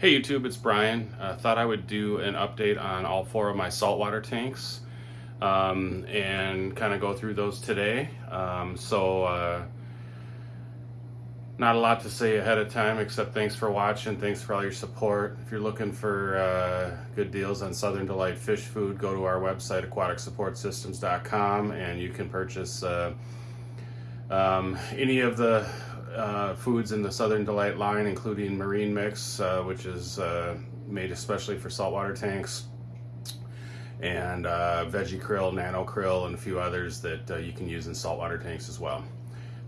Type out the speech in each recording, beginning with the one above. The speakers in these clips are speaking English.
Hey YouTube, it's Brian. Uh, thought I would do an update on all four of my saltwater tanks um, and kind of go through those today. Um, so uh, not a lot to say ahead of time except thanks for watching, thanks for all your support. If you're looking for uh, good deals on Southern Delight fish food, go to our website aquaticsupportsystems.com and you can purchase uh, um, any of the uh, foods in the Southern Delight line, including Marine Mix, uh, which is uh, made especially for saltwater tanks, and uh, Veggie Krill, Nano Krill, and a few others that uh, you can use in saltwater tanks as well.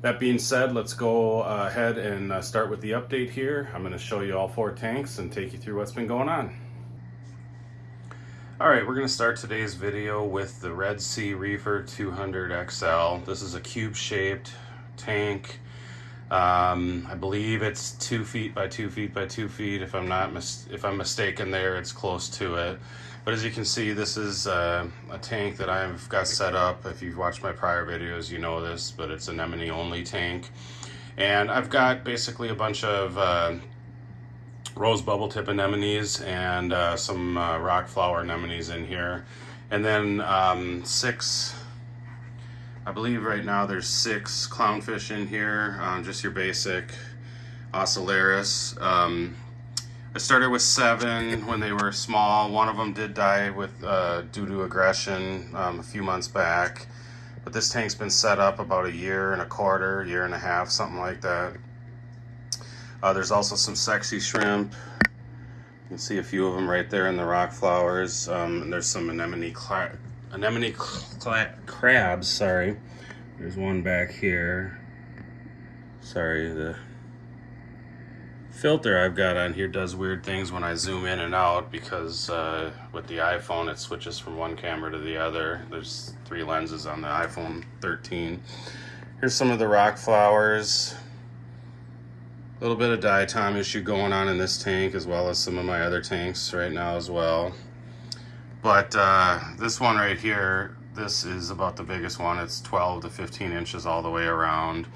That being said, let's go ahead and start with the update here. I'm going to show you all four tanks and take you through what's been going on. Alright, we're going to start today's video with the Red Sea Reefer 200 XL. This is a cube-shaped tank um, I believe it's two feet by two feet by two feet. If I'm not if I'm mistaken, there it's close to it. But as you can see, this is uh, a tank that I've got set up. If you've watched my prior videos, you know this, but it's an anemone only tank. And I've got basically a bunch of uh, rose bubble tip anemones and uh, some uh, rock flower anemones in here. And then um, six I believe right now there's six clownfish in here, um, just your basic Ocellaris. Um, I started with seven when they were small. One of them did die with uh, due to aggression um, a few months back. But this tank's been set up about a year and a quarter, year and a half, something like that. Uh, there's also some sexy shrimp. You can see a few of them right there in the rock flowers. Um, and there's some anemone anemone crabs, sorry. There's one back here. Sorry, the filter I've got on here does weird things when I zoom in and out because uh, with the iPhone it switches from one camera to the other. There's three lenses on the iPhone 13. Here's some of the rock flowers. A little bit of diatom issue going on in this tank as well as some of my other tanks right now as well. But uh, this one right here, this is about the biggest one. It's 12 to 15 inches all the way around.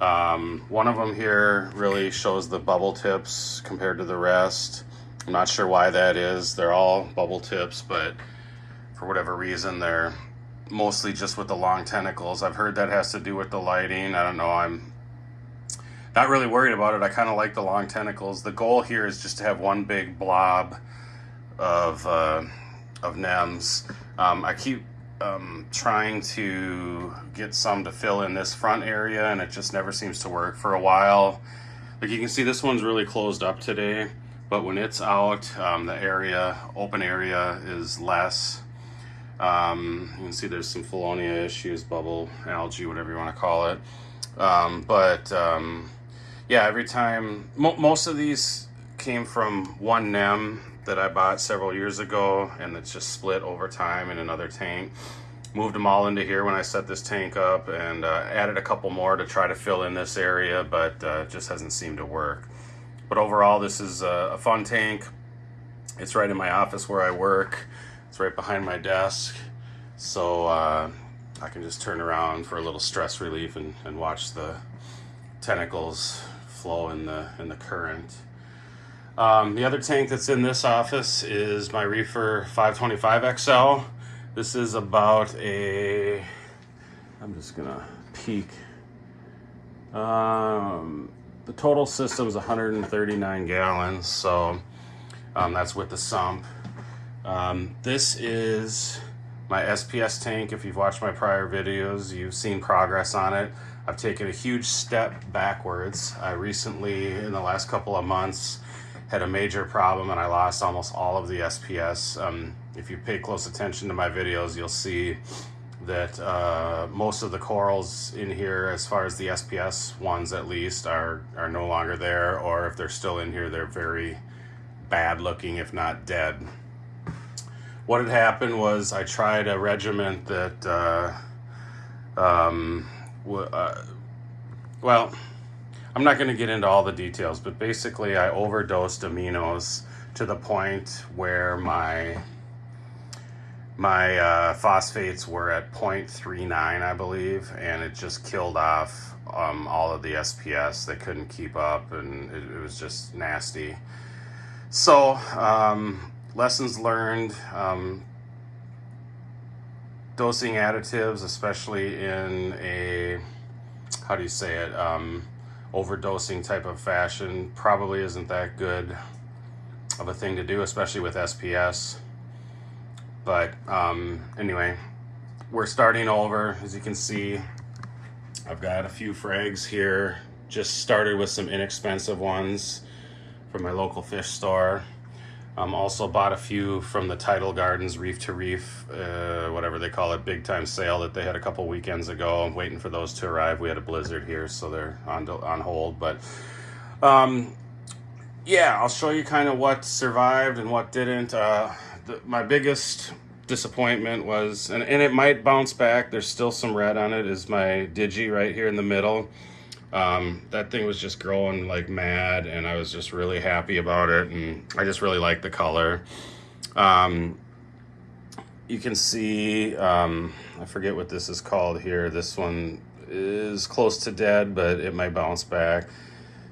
Um, one of them here really shows the bubble tips compared to the rest. I'm not sure why that is. They're all bubble tips, but for whatever reason, they're mostly just with the long tentacles. I've heard that has to do with the lighting. I don't know. I'm not really worried about it. I kind of like the long tentacles. The goal here is just to have one big blob of uh, of NEMS. Um, I keep um, trying to get some to fill in this front area and it just never seems to work for a while. Like you can see this one's really closed up today, but when it's out, um, the area, open area is less. Um, you can see there's some Valonia issues, bubble, algae, whatever you want to call it. Um, but um, yeah, every time, mo most of these came from one NEM that I bought several years ago and it's just split over time in another tank. Moved them all into here when I set this tank up and uh, added a couple more to try to fill in this area, but uh, just hasn't seemed to work. But overall, this is a, a fun tank. It's right in my office where I work. It's right behind my desk. So uh, I can just turn around for a little stress relief and, and watch the tentacles flow in the, in the current. Um, the other tank that's in this office is my Reefer 525XL. This is about a, I'm just gonna peek. Um, the total system is 139 gallons, so um, that's with the sump. Um, this is my SPS tank. If you've watched my prior videos, you've seen progress on it. I've taken a huge step backwards. I recently, in the last couple of months, had a major problem and I lost almost all of the SPS. Um, if you pay close attention to my videos, you'll see that uh, most of the corals in here, as far as the SPS ones at least, are, are no longer there, or if they're still in here, they're very bad looking, if not dead. What had happened was I tried a regiment that, uh, um, uh, well, I'm not going to get into all the details, but basically I overdosed aminos to the point where my my uh, phosphates were at 0.39, I believe, and it just killed off um, all of the SPS. They couldn't keep up, and it, it was just nasty. So, um, lessons learned. Um, dosing additives, especially in a, how do you say it, um, overdosing type of fashion, probably isn't that good of a thing to do, especially with SPS. But um, anyway, we're starting over. As you can see, I've got a few frags here. Just started with some inexpensive ones from my local fish store. Um, also bought a few from the Tidal Gardens Reef to Reef, uh, whatever they call it, big time sale that they had a couple weekends ago. I'm waiting for those to arrive. We had a blizzard here, so they're on on hold. But um, yeah, I'll show you kind of what survived and what didn't. Uh, the, my biggest disappointment was, and, and it might bounce back. There's still some red on it. Is my Digi right here in the middle. Um, that thing was just growing like mad and I was just really happy about it and I just really like the color. Um, you can see, um, I forget what this is called here. This one is close to dead, but it might bounce back.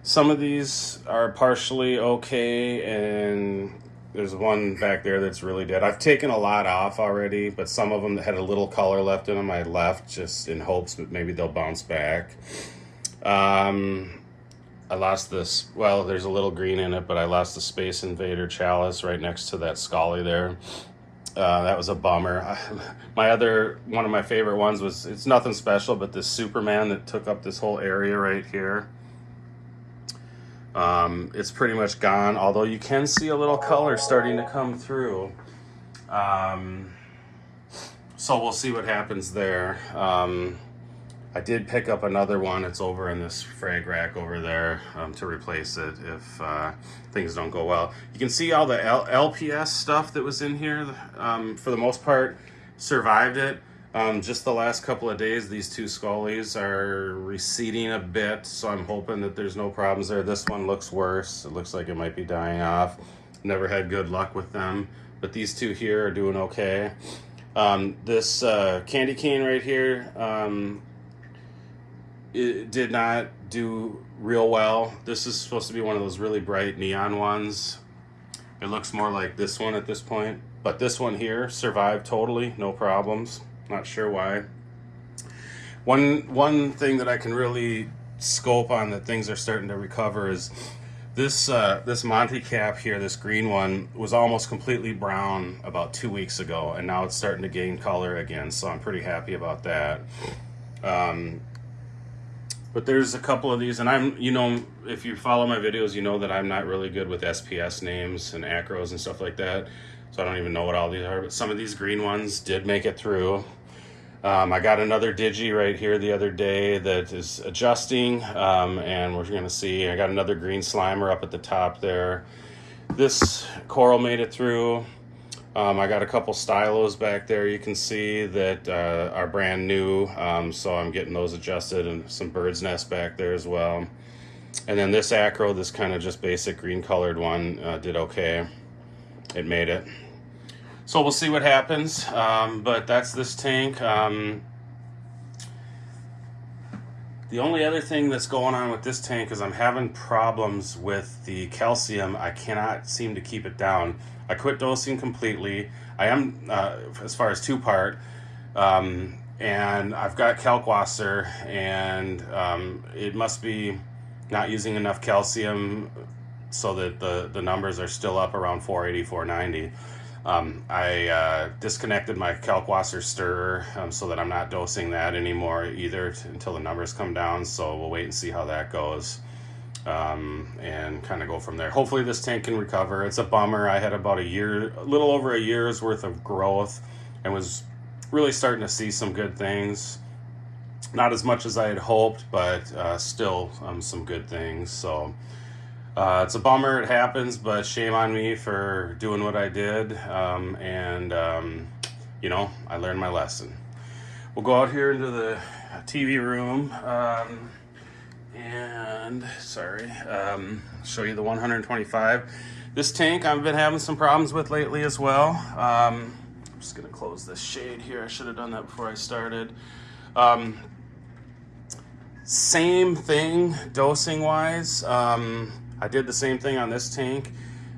Some of these are partially okay and there's one back there that's really dead. I've taken a lot off already, but some of them that had a little color left in them, I left just in hopes that maybe they'll bounce back. Um, I lost this, well, there's a little green in it, but I lost the Space Invader chalice right next to that Scully there. Uh, that was a bummer. my other, one of my favorite ones was, it's nothing special, but this Superman that took up this whole area right here. Um, it's pretty much gone, although you can see a little color starting to come through. Um, so we'll see what happens there. Um, I did pick up another one. It's over in this frag rack over there um, to replace it if uh, things don't go well. You can see all the L LPS stuff that was in here, um, for the most part, survived it. Um, just the last couple of days, these two scullies are receding a bit, so I'm hoping that there's no problems there. This one looks worse. It looks like it might be dying off. Never had good luck with them, but these two here are doing okay. Um, this uh, candy cane right here, um, it did not do real well. This is supposed to be one of those really bright neon ones. It looks more like this one at this point. But this one here survived totally, no problems. Not sure why. One, one thing that I can really scope on that things are starting to recover is this uh, this Monty cap here, this green one, was almost completely brown about two weeks ago, and now it's starting to gain color again, so I'm pretty happy about that. Um, but there's a couple of these, and I'm, you know, if you follow my videos, you know that I'm not really good with SPS names and acros and stuff like that. So I don't even know what all these are, but some of these green ones did make it through. Um, I got another Digi right here the other day that is adjusting, um, and we're gonna see. I got another green Slimer up at the top there. This coral made it through. Um, I got a couple stylos back there you can see that uh, are brand new, um, so I'm getting those adjusted and some bird's nest back there as well. And then this acro, this kind of just basic green colored one, uh, did okay. It made it. So we'll see what happens, um, but that's this tank. Um, the only other thing that's going on with this tank is I'm having problems with the calcium. I cannot seem to keep it down. I quit dosing completely. I am, uh, as far as two part, um, and I've got Kalkwasser, and um, it must be not using enough calcium so that the, the numbers are still up around 480, 490. Um, I uh, disconnected my Kalkwasser stirrer um, so that I'm not dosing that anymore either until the numbers come down. So we'll wait and see how that goes um, and kind of go from there. Hopefully this tank can recover. It's a bummer. I had about a year, a little over a year's worth of growth and was really starting to see some good things. Not as much as I had hoped, but uh, still um, some good things. So uh, it's a bummer it happens, but shame on me for doing what I did. Um, and, um, you know, I learned my lesson. We'll go out here into the TV room. And sorry, um, show you the 125. This tank I've been having some problems with lately as well. Um, I'm just gonna close this shade here. I should have done that before I started. Um, same thing dosing wise. Um, I did the same thing on this tank.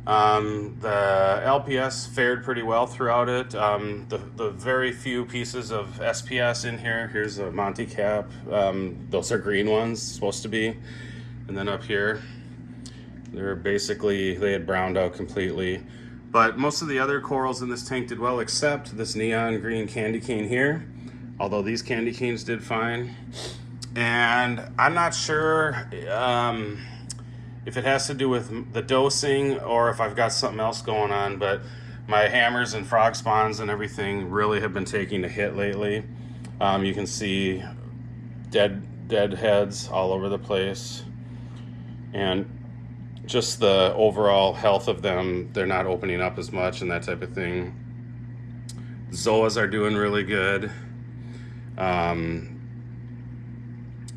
Um, the LPS fared pretty well throughout it. Um, the, the very few pieces of SPS in here, here's a Monty cap. Um, those are green ones, supposed to be. And then up here, they're basically, they had browned out completely. But most of the other corals in this tank did well, except this neon green candy cane here. Although these candy canes did fine. And I'm not sure, um, if it has to do with the dosing or if I've got something else going on, but my hammers and frog spawns and everything really have been taking a hit lately. Um, you can see dead dead heads all over the place. And just the overall health of them they're not opening up as much and that type of thing. Zoas are doing really good. Um,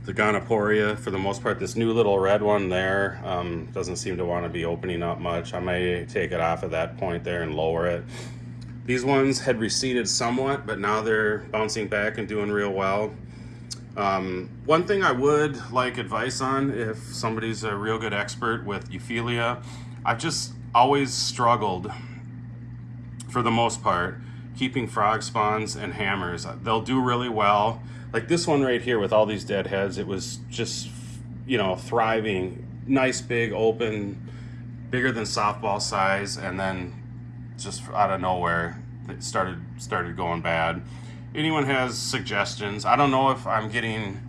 the Goniopora, for the most part, this new little red one there um, doesn't seem to want to be opening up much. I may take it off at that point there and lower it. These ones had receded somewhat, but now they're bouncing back and doing real well. Um, one thing I would like advice on if somebody's a real good expert with Euphyllia, I've just always struggled, for the most part, keeping frog spawns and hammers. They'll do really well like this one right here with all these dead heads, it was just, you know, thriving, nice, big, open, bigger than softball size, and then just out of nowhere, it started started going bad. Anyone has suggestions? I don't know if I'm getting,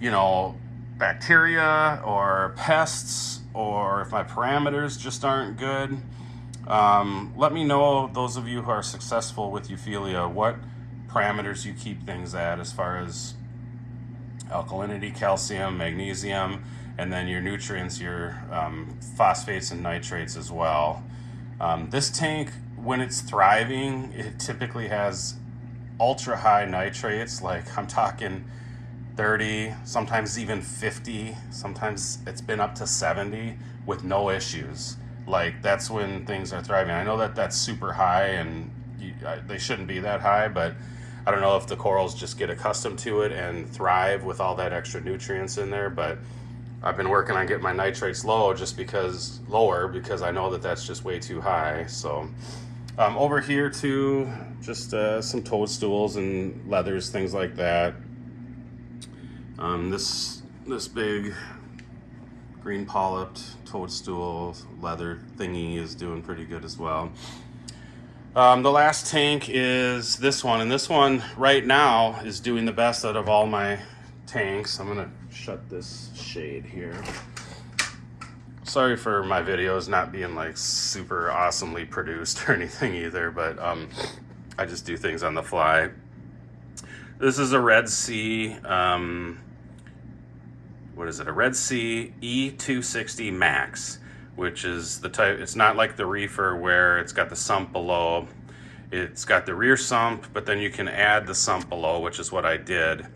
you know, bacteria or pests, or if my parameters just aren't good. Um, let me know, those of you who are successful with Euphyllia, what parameters you keep things at as far as alkalinity, calcium, magnesium, and then your nutrients, your um, phosphates and nitrates as well. Um, this tank, when it's thriving, it typically has ultra high nitrates, like I'm talking 30, sometimes even 50, sometimes it's been up to 70 with no issues. Like that's when things are thriving. I know that that's super high and you, they shouldn't be that high, but I don't know if the corals just get accustomed to it and thrive with all that extra nutrients in there, but I've been working on getting my nitrates low just because lower because I know that that's just way too high. So um, over here too, just uh, some toadstools and leathers, things like that. Um, this this big green polyped toadstool leather thingy is doing pretty good as well. Um, the last tank is this one, and this one right now is doing the best out of all my tanks. I'm gonna shut this shade here. Sorry for my videos not being like super awesomely produced or anything either, but um, I just do things on the fly. This is a Red Sea, um, what is it? A Red Sea E260 Max which is the type, it's not like the reefer where it's got the sump below. It's got the rear sump, but then you can add the sump below, which is what I did.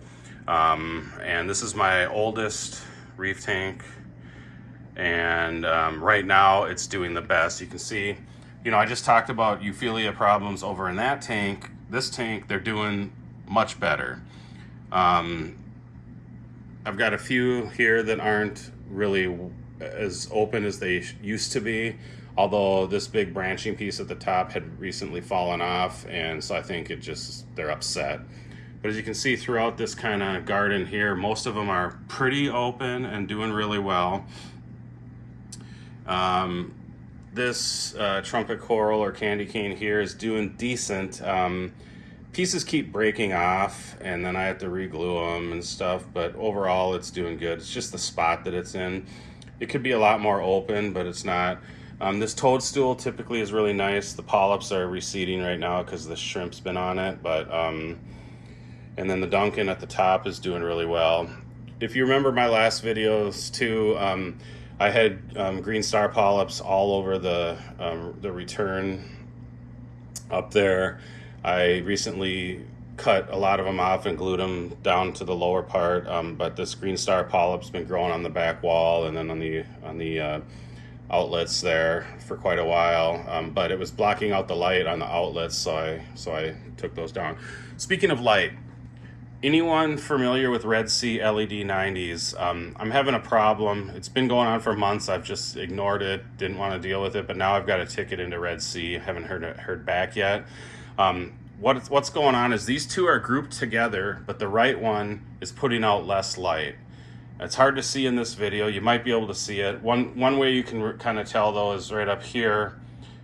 Um, and this is my oldest reef tank. And um, right now it's doing the best. You can see, you know, I just talked about Euphyllia problems over in that tank. This tank, they're doing much better. Um, I've got a few here that aren't really as open as they used to be although this big branching piece at the top had recently fallen off and so I think it just they're upset. But as you can see throughout this kind of garden here most of them are pretty open and doing really well. Um, this uh, trumpet coral or candy cane here is doing decent. Um, pieces keep breaking off and then I have to reglue them and stuff but overall it's doing good. It's just the spot that it's in it could be a lot more open, but it's not. Um, this toadstool typically is really nice. The polyps are receding right now because the shrimp's been on it, but um, and then the Duncan at the top is doing really well. If you remember my last videos too, um, I had um, green star polyps all over the um, the return up there. I recently cut a lot of them off and glued them down to the lower part. Um, but this green star polyp's been growing on the back wall and then on the on the uh, outlets there for quite a while. Um, but it was blocking out the light on the outlets, so I so I took those down. Speaking of light, anyone familiar with Red Sea LED 90s? Um, I'm having a problem. It's been going on for months. I've just ignored it, didn't want to deal with it, but now I've got a ticket into Red Sea. Haven't heard heard back yet. Um, what, what's going on is these two are grouped together, but the right one is putting out less light. It's hard to see in this video. You might be able to see it. One, one way you can kind of tell though is right up here.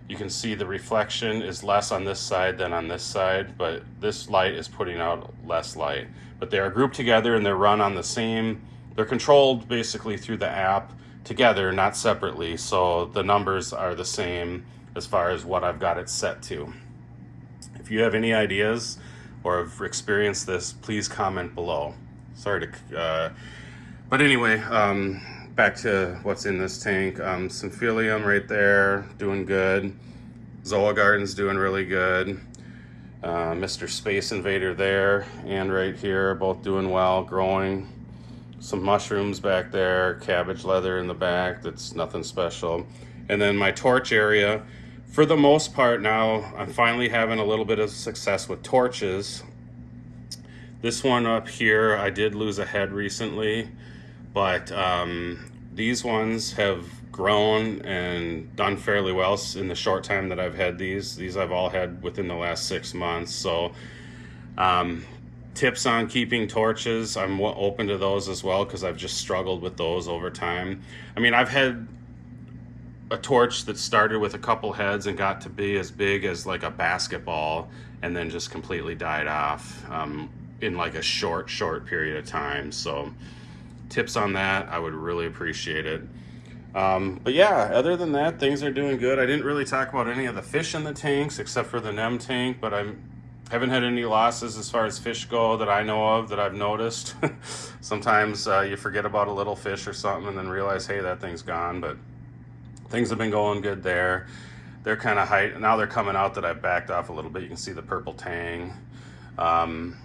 You can see the reflection is less on this side than on this side, but this light is putting out less light. But they are grouped together and they're run on the same, they're controlled basically through the app together, not separately. So the numbers are the same as far as what I've got it set to. If you have any ideas or have experienced this, please comment below. Sorry to, uh, but anyway, um, back to what's in this tank. Um, Symphyllia right there, doing good. Zola Garden's doing really good. Uh, Mr. Space Invader there and right here, both doing well, growing. Some mushrooms back there, cabbage leather in the back, that's nothing special. And then my torch area, for the most part now, I'm finally having a little bit of success with torches. This one up here, I did lose a head recently but um, these ones have grown and done fairly well in the short time that I've had these. These I've all had within the last six months. So um, tips on keeping torches, I'm open to those as well because I've just struggled with those over time. I mean, I've had a torch that started with a couple heads and got to be as big as like a basketball and then just completely died off um, in like a short, short period of time. So tips on that, I would really appreciate it. Um, but yeah, other than that, things are doing good. I didn't really talk about any of the fish in the tanks except for the NEM tank, but I haven't had any losses as far as fish go that I know of that I've noticed. Sometimes uh, you forget about a little fish or something and then realize, hey, that thing's gone, but things have been going good there. They're kind of height, now they're coming out that I've backed off a little bit. You can see the purple tang. Um,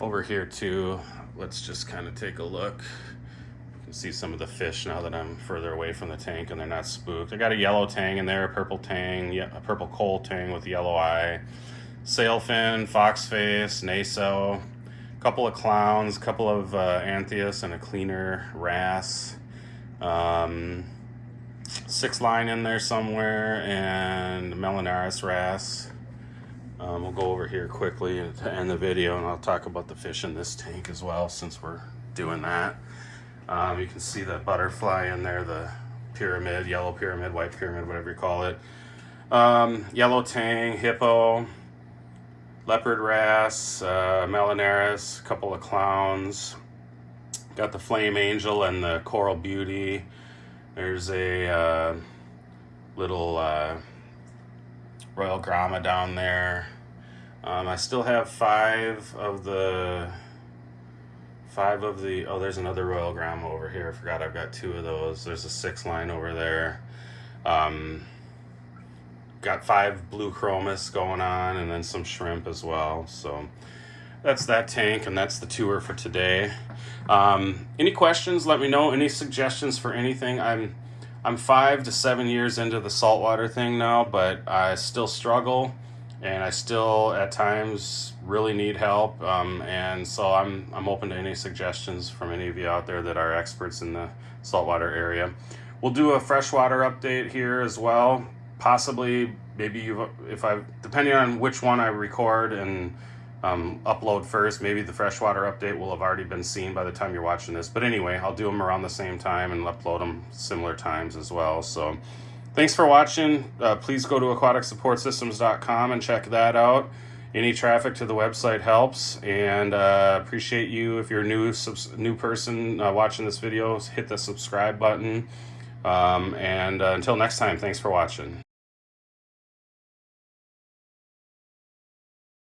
over here too, let's just kind of take a look You can see some of the fish now that I'm further away from the tank and they're not spooked. I got a yellow tang in there, a purple tang, a purple Kole tang with yellow eye, sailfin, foxface, naso, a couple of clowns, a couple of uh, anthias and a cleaner wrasse. Um, six line in there somewhere and Melanurus wrasse. Um, we'll go over here quickly to end the video and I'll talk about the fish in this tank as well since we're doing that. Um, you can see the butterfly in there, the pyramid, yellow pyramid, white pyramid, whatever you call it. Um, yellow tang, hippo, leopard wrasse, uh, Melanurus, a couple of clowns. Got the flame angel and the coral beauty. There's a uh, little uh, royal gramma down there. Um, I still have five of the five of the, oh, there's another Royal Gramma over here. I forgot I've got two of those. There's a six line over there. Um, got five blue chromis going on and then some shrimp as well. So that's that tank and that's the tour for today. Um, any questions, let me know. Any suggestions for anything? I'm, I'm five to seven years into the saltwater thing now, but I still struggle and I still at times really need help. Um, and so I'm, I'm open to any suggestions from any of you out there that are experts in the saltwater area. We'll do a freshwater update here as well. Possibly, maybe you if I, depending on which one I record and um, upload first, maybe the freshwater update will have already been seen by the time you're watching this. But anyway, I'll do them around the same time and upload them similar times as well. So Thanks for watching. Uh, please go to aquaticsupportsystems.com and check that out. Any traffic to the website helps, and uh, appreciate you if you're a new new person uh, watching this video. Hit the subscribe button, um, and uh, until next time, thanks for watching.